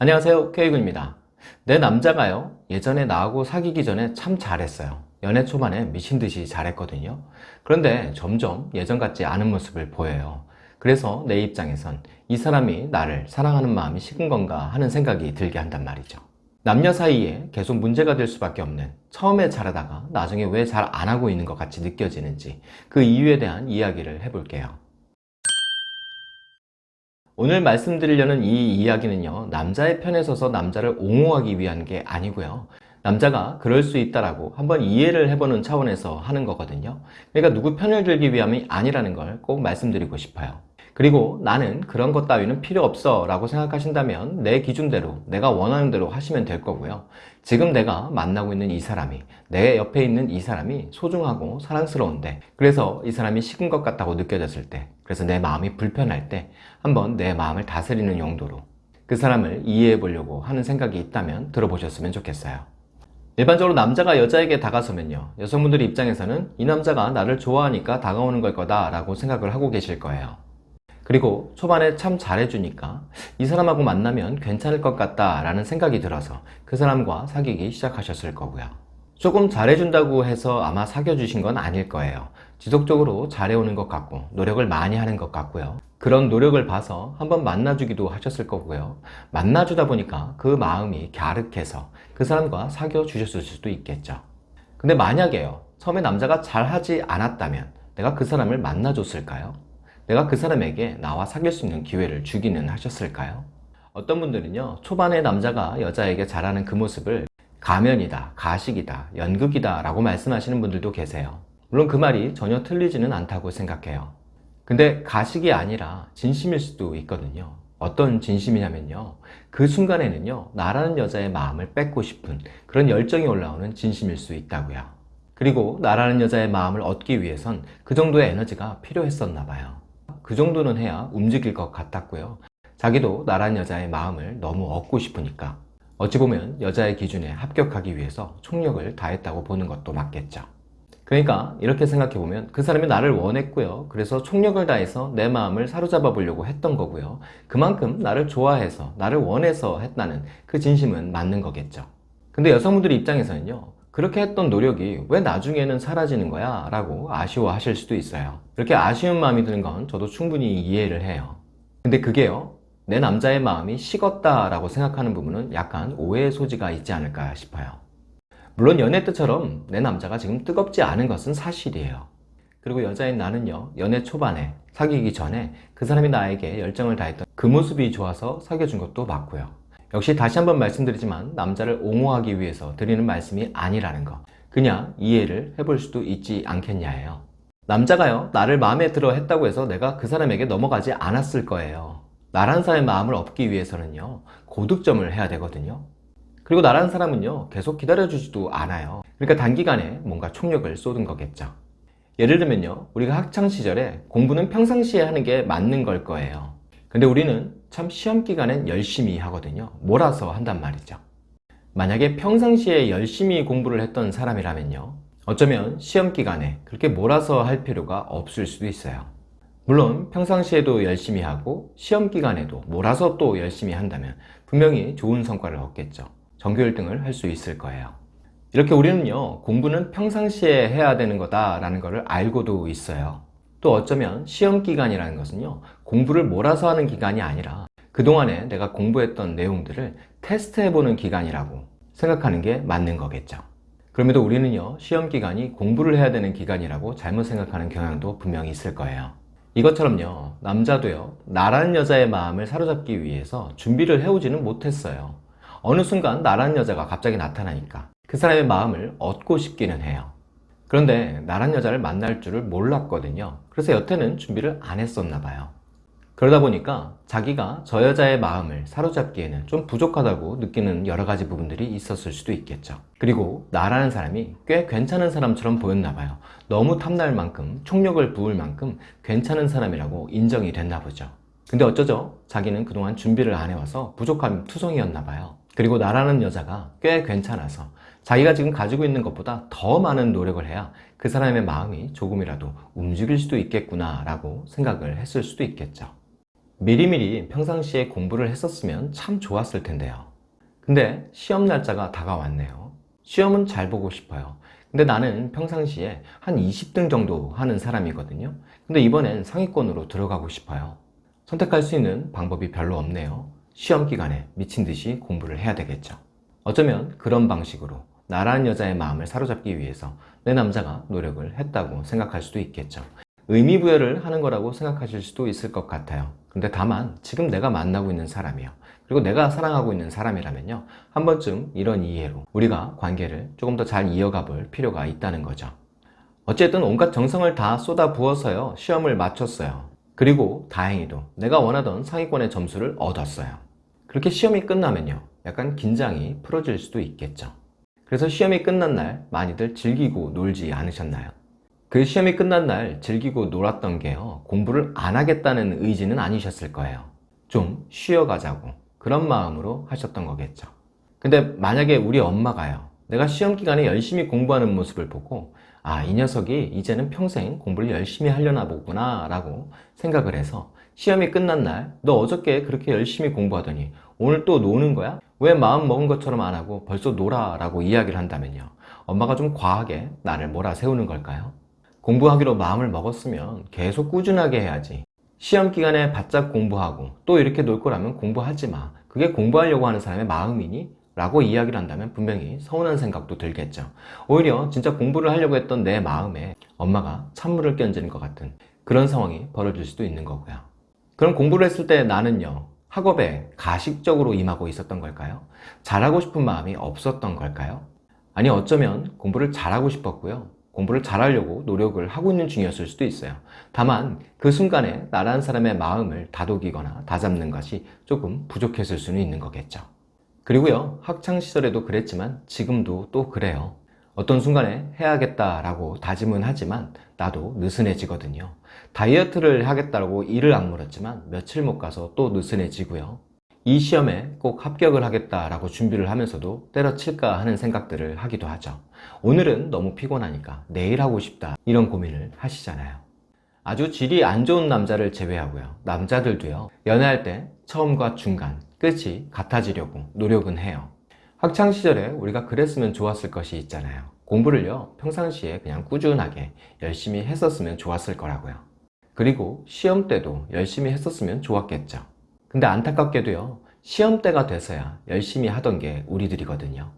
안녕하세요 K군입니다. 내 남자가요 예전에 나하고 사귀기 전에 참 잘했어요. 연애 초반에 미친듯이 잘했거든요. 그런데 점점 예전 같지 않은 모습을 보여요. 그래서 내 입장에선 이 사람이 나를 사랑하는 마음이 식은 건가 하는 생각이 들게 한단 말이죠. 남녀 사이에 계속 문제가 될 수밖에 없는 처음에 잘하다가 나중에 왜 잘 안 하고 있는 것 같이 느껴지는지 그 이유에 대한 이야기를 해볼게요 오늘 말씀드리려는 이 이야기는요 남자의 편에 서서 남자를 옹호하기 위한 게 아니고요. 남자가 그럴 수 있다라고 한번 이해를 해보는 차원에서 하는 거거든요. 그러니까 누구 편을 들기 위함이 아니라는 걸 꼭 말씀드리고 싶어요 그리고 나는 그런 것 따위는 필요 없어 라고 생각하신다면 내 기준대로 내가 원하는 대로 하시면 될 거고요. 지금 내가 만나고 있는 이 사람이 내 옆에 있는 이 사람이 소중하고 사랑스러운데 그래서 이 사람이 식은 것 같다고 느껴졌을 때 그래서 내 마음이 불편할 때 한번 내 마음을 다스리는 용도로 그 사람을 이해해 보려고 하는 생각이 있다면 들어보셨으면 좋겠어요. 일반적으로 남자가 여자에게 다가서면요. 여성분들 입장에서는 이 남자가 나를 좋아하니까 다가오는 걸 거다 라고 생각을 하고 계실 거예요 그리고 초반에 참 잘해주니까 이 사람하고 만나면 괜찮을 것 같다 라는 생각이 들어서 그 사람과 사귀기 시작하셨을 거고요. 조금 잘해준다고 해서 아마 사귀어 주신 건 아닐 거예요. 지속적으로 잘해오는 것 같고 노력을 많이 하는 것 같고요. 그런 노력을 봐서 한번 만나주기도 하셨을 거고요. 만나주다 보니까 그 마음이 갸륵해서 그 사람과 사귀어 주셨을 수도 있겠죠. 근데 만약에요. 처음에 남자가 잘하지 않았다면 내가 그 사람을 만나줬을까요? 내가 그 사람에게 나와 사귈 수 있는 기회를 주기는 하셨을까요? 어떤 분들은요 초반에 남자가 여자에게 잘하는 그 모습을 가면이다, 가식이다, 연극이다 라고 말씀하시는 분들도 계세요. 물론 그 말이 전혀 틀리지는 않다고 생각해요. 근데 가식이 아니라 진심일 수도 있거든요. 어떤 진심이냐면요 그 순간에는요 나라는 여자의 마음을 뺏고 싶은 그런 열정이 올라오는 진심일 수 있다고요. 그리고 나라는 여자의 마음을 얻기 위해선 그 정도의 에너지가 필요했었나 봐요 그 정도는 해야 움직일 것 같았고요. 자기도 나란 여자의 마음을 너무 얻고 싶으니까 어찌 보면 여자의 기준에 합격하기 위해서 총력을 다했다고 보는 것도 맞겠죠. 그러니까 이렇게 생각해보면 그 사람이 나를 원했고요. 그래서 총력을 다해서 내 마음을 사로잡아 보려고 했던 거고요. 그만큼 나를 좋아해서 나를 원해서 했다는 그 진심은 맞는 거겠죠. 근데 여성분들 입장에서는요 그렇게 했던 노력이 왜 나중에는 사라지는 거야? 라고 아쉬워하실 수도 있어요. 이렇게 아쉬운 마음이 드는 건 저도 충분히 이해를 해요. 근데 그게요 내 남자의 마음이 식었다 라고 생각하는 부분은 약간 오해의 소지가 있지 않을까 싶어요. 물론 연애 때처럼 내 남자가 지금 뜨겁지 않은 것은 사실이에요. 그리고 여자인 나는요 연애 초반에 사귀기 전에 그 사람이 나에게 열정을 다했던 그 모습이 좋아서 사귀어준 것도 맞고요 역시 다시 한번 말씀드리지만 남자를 옹호하기 위해서 드리는 말씀이 아니라는 거. 그냥 이해를 해볼 수도 있지 않겠냐예요. 남자가요 나를 마음에 들어 했다고 해서 내가 그 사람에게 넘어가지 않았을 거예요. 나란 사람의 마음을 얻기 위해서는요 고득점을 해야 되거든요. 그리고 나란 사람은요 계속 기다려주지도 않아요. 그러니까 단기간에 뭔가 총력을 쏟은 거겠죠. 예를 들면요 우리가 학창시절에 공부는 평상시에 하는 게 맞는 걸 거예요. 근데 우리는 참 시험 기간엔 열심히 하거든요. 몰아서 한단 말이죠. 만약에 평상시에 열심히 공부를 했던 사람이라면요. 어쩌면 시험 기간에 그렇게 몰아서 할 필요가 없을 수도 있어요. 물론 평상시에도 열심히 하고 시험 기간에도 몰아서 또 열심히 한다면 분명히 좋은 성과를 얻겠죠. 전교 1등을 할 수 있을 거예요. 이렇게 우리는요 공부는 평상시에 해야 되는 거다 라는 것을 알고도 있어요 또 어쩌면 시험 기간이라는 것은요 공부를 몰아서 하는 기간이 아니라 그동안에 내가 공부했던 내용들을 테스트해보는 기간이라고 생각하는 게 맞는 거겠죠. 그럼에도 우리는요 시험 기간이 공부를 해야 되는 기간이라고 잘못 생각하는 경향도 분명히 있을 거예요. 이것처럼요 남자도요 나라는 여자의 마음을 사로잡기 위해서 준비를 해오지는 못했어요. 어느 순간 나라는 여자가 갑자기 나타나니까 그 사람의 마음을 얻고 싶기는 해요 그런데 나란 여자를 만날 줄을 몰랐거든요. 그래서 여태는 준비를 안 했었나 봐요. 그러다 보니까 자기가 저 여자의 마음을 사로잡기에는 좀 부족하다고 느끼는 여러 가지 부분들이 있었을 수도 있겠죠. 그리고 나라는 사람이 꽤 괜찮은 사람처럼 보였나 봐요. 너무 탐날 만큼 총력을 부을 만큼 괜찮은 사람이라고 인정이 됐나 보죠. 근데 어쩌죠? 자기는 그동안 준비를 안 해와서 부족함 투성이었나 봐요. 그리고 나라는 여자가 꽤 괜찮아서 자기가 지금 가지고 있는 것보다 더 많은 노력을 해야 그 사람의 마음이 조금이라도 움직일 수도 있겠구나 라고 생각을 했을 수도 있겠죠 미리미리 평상시에 공부를 했었으면 참 좋았을 텐데요. 근데 시험 날짜가 다가왔네요. 시험은 잘 보고 싶어요. 근데 나는 평상시에 한 20등 정도 하는 사람이거든요. 근데 이번엔 상위권으로 들어가고 싶어요. 선택할 수 있는 방법이 별로 없네요. 시험 기간에 미친 듯이 공부를 해야 되겠죠. 어쩌면 그런 방식으로 나라는 여자의 마음을 사로잡기 위해서 내 남자가 노력을 했다고 생각할 수도 있겠죠. 의미부여를 하는 거라고 생각하실 수도 있을 것 같아요. 근데 다만 지금 내가 만나고 있는 사람이요. 그리고 내가 사랑하고 있는 사람이라면요. 한 번쯤 이런 이해로 우리가 관계를 조금 더 잘 이어가 볼 필요가 있다는 거죠. 어쨌든 온갖 정성을 다 쏟아 부어서요. 시험을 마쳤어요. 그리고 다행히도 내가 원하던 상위권의 점수를 얻었어요. 그렇게 시험이 끝나면요. 약간 긴장이 풀어질 수도 있겠죠. 그래서 시험이 끝난 날 많이들 즐기고 놀지 않으셨나요? 그 시험이 끝난 날 즐기고 놀았던 게요. 공부를 안 하겠다는 의지는 아니셨을 거예요. 좀 쉬어가자고 그런 마음으로 하셨던 거겠죠. 근데 만약에 우리 엄마가요. 내가 시험 기간에 열심히 공부하는 모습을 보고 아, 이 녀석이 이제는 평생 공부를 열심히 하려나 보구나 라고 생각을 해서 시험이 끝난 날 너 어저께 그렇게 열심히 공부하더니 오늘 또 노는 거야? 왜 마음 먹은 것처럼 안 하고 벌써 놀아 라고 이야기를 한다면요. 엄마가 좀 과하게 나를 몰아세우는 걸까요? 공부하기로 마음을 먹었으면 계속 꾸준하게 해야지. 시험 기간에 바짝 공부하고 또 이렇게 놀 거라면 공부하지 마. 그게 공부하려고 하는 사람의 마음이니? 라고 이야기를 한다면 분명히 서운한 생각도 들겠죠. 오히려 진짜 공부를 하려고 했던 내 마음에 엄마가 찬물을 끼얹는 것 같은 그런 상황이 벌어질 수도 있는 거고요. 그럼 공부를 했을 때 나는요, 학업에 가식적으로 임하고 있었던 걸까요? 잘하고 싶은 마음이 없었던 걸까요? 아니 어쩌면 공부를 잘하고 싶었고요. 공부를 잘하려고 노력을 하고 있는 중이었을 수도 있어요. 다만 그 순간에 나라는 사람의 마음을 다독이거나 다잡는 것이 조금 부족했을 수는 있는 거겠죠. 그리고요 학창시절에도 그랬지만 지금도 또 그래요. 어떤 순간에 해야겠다라고 다짐은 하지만 나도 느슨해지거든요. 다이어트를 하겠다고 이를 악물었지만 며칠 못 가서 또 느슨해지고요. 이 시험에 꼭 합격을 하겠다라고 준비를 하면서도 때려칠까 하는 생각들을 하기도 하죠. 오늘은 너무 피곤하니까 내일 하고 싶다 이런 고민을 하시잖아요. 아주 질이 안 좋은 남자를 제외하고요. 남자들도요. 연애할 때 처음과 중간, 끝이 같아지려고 노력은 해요. 학창시절에 우리가 그랬으면 좋았을 것이 있잖아요. 공부를요, 평상시에 그냥 꾸준하게 열심히 했었으면 좋았을 거라고요. 그리고 시험 때도 열심히 했었으면 좋았겠죠. 근데 안타깝게도요, 시험 때가 돼서야 열심히 하던 게 우리들이거든요.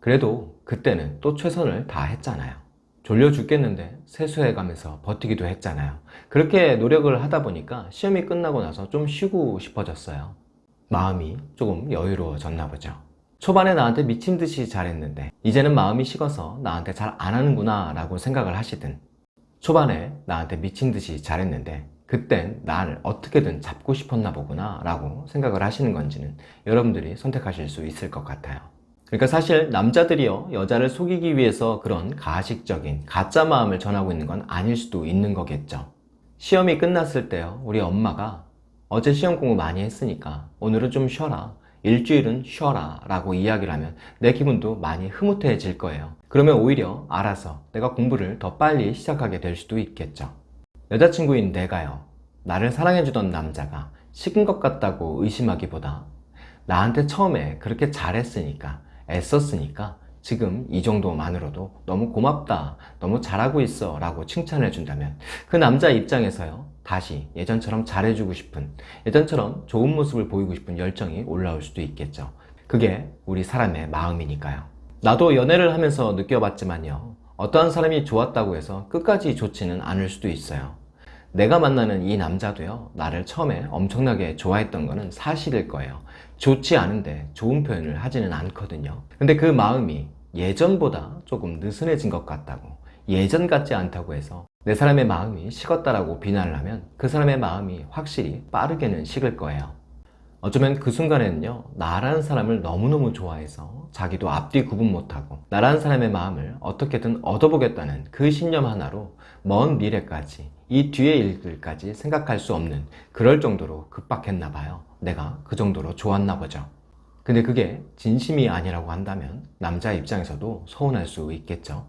그래도 그때는 또 최선을 다 했잖아요. 졸려 죽겠는데 세수해 가면서 버티기도 했잖아요. 그렇게 노력을 하다 보니까 시험이 끝나고 나서 좀 쉬고 싶어졌어요. 마음이 조금 여유로워졌나 보죠. 초반에 나한테 미친 듯이 잘했는데 이제는 마음이 식어서 나한테 잘 안 하는구나 라고 생각을 하시든 초반에 나한테 미친 듯이 잘했는데 그땐 나를 어떻게든 잡고 싶었나 보구나 라고 생각을 하시는 건지는 여러분들이 선택하실 수 있을 것 같아요. 그러니까 사실 남자들이요 여자를 속이기 위해서 그런 가식적인 가짜 마음을 전하고 있는 건 아닐 수도 있는 거겠죠. 시험이 끝났을 때요 우리 엄마가 어제 시험 공부 많이 했으니까 오늘은 좀 쉬어라 일주일은 쉬어라 라고 이야기를 하면 내 기분도 많이 흐뭇해질 거예요. 그러면 오히려 알아서 내가 공부를 더 빨리 시작하게 될 수도 있겠죠. 여자친구인 내가요. 나를 사랑해주던 남자가 식은 것 같다고 의심하기보다 나한테 처음에 그렇게 잘했으니까 애썼으니까 지금 이 정도만으로도 너무 고맙다 너무 잘하고 있어 라고 칭찬해 준다면 그 남자 입장에서요 다시 예전처럼 잘해주고 싶은 예전처럼 좋은 모습을 보이고 싶은 열정이 올라올 수도 있겠죠. 그게 우리 사람의 마음이니까요. 나도 연애를 하면서 느껴봤지만요 어떠한 사람이 좋았다고 해서 끝까지 좋지는 않을 수도 있어요. 내가 만나는 이 남자도요 나를 처음에 엄청나게 좋아했던 거는 사실일 거예요. 좋지 않은데 좋은 표현을 하지는 않거든요. 근데 그 마음이 예전보다 조금 느슨해진 것 같다고 예전 같지 않다고 해서 내 사람의 마음이 식었다라고 비난을 하면 그 사람의 마음이 확실히 빠르게는 식을 거예요. 어쩌면 그 순간에는요 나라는 사람을 너무너무 좋아해서 자기도 앞뒤 구분 못하고 나라는 사람의 마음을 어떻게든 얻어보겠다는 그 신념 하나로 먼 미래까지 이 뒤의 일들까지 생각할 수 없는 그럴 정도로 급박했나 봐요. 내가 그 정도로 좋았나 보죠 근데 그게 진심이 아니라고 한다면 남자 입장에서도 서운할 수 있겠죠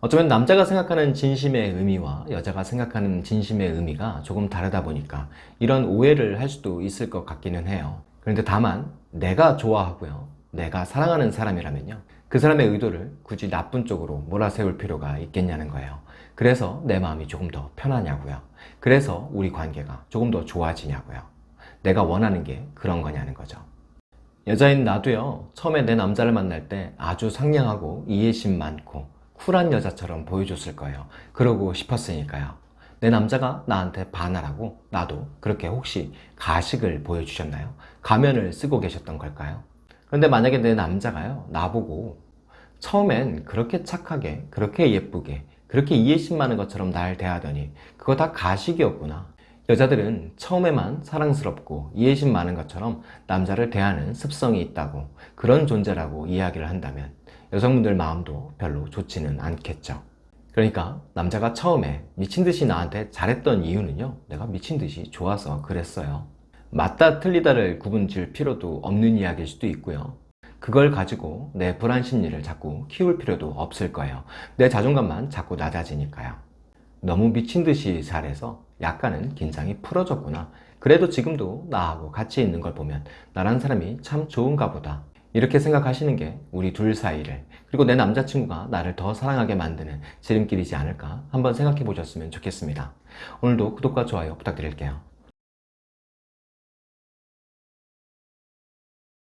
어쩌면 남자가 생각하는 진심의 의미와 여자가 생각하는 진심의 의미가 조금 다르다 보니까 이런 오해를 할 수도 있을 것 같기는 해요. 그런데 다만 내가 좋아하고요. 내가 사랑하는 사람이라면요. 그 사람의 의도를 굳이 나쁜 쪽으로 몰아세울 필요가 있겠냐는 거예요. 그래서 내 마음이 조금 더 편하냐고요. 그래서 우리 관계가 조금 더 좋아지냐고요. 내가 원하는 게 그런 거냐는 거죠. 여자인 나도요. 처음에 내 남자를 만날 때 아주 상냥하고 이해심 많고 쿨한 여자처럼 보여줬을 거예요. 그러고 싶었으니까요. 내 남자가 나한테 반하라고 나도 그렇게 혹시 가식을 보여주셨나요? 가면을 쓰고 계셨던 걸까요? 그런데 만약에 내 남자가요. 나보고 처음엔 그렇게 착하게, 그렇게 예쁘게, 그렇게 이해심 많은 것처럼 날 대하더니 그거 다 가식이었구나. 여자들은 처음에만 사랑스럽고 이해심 많은 것처럼 남자를 대하는 습성이 있다고 그런 존재라고 이야기를 한다면 여성분들 마음도 별로 좋지는 않겠죠. 그러니까 남자가 처음에 미친듯이 나한테 잘했던 이유는요. 내가 미친듯이 좋아서 그랬어요. 맞다 틀리다를 구분 지을 필요도 없는 이야기일 수도 있고요. 그걸 가지고 내 불안 심리를 자꾸 키울 필요도 없을 거예요. 내 자존감만 자꾸 낮아지니까요. 너무 미친 듯이 잘해서 약간은 긴장이 풀어졌구나. 그래도 지금도 나하고 같이 있는 걸 보면 나란 사람이 참 좋은가 보다. 이렇게 생각하시는 게 우리 둘 사이를 그리고 내 남자친구가 나를 더 사랑하게 만드는 지름길이지 않을까 한번 생각해 보셨으면 좋겠습니다. 오늘도 구독과 좋아요 부탁드릴게요.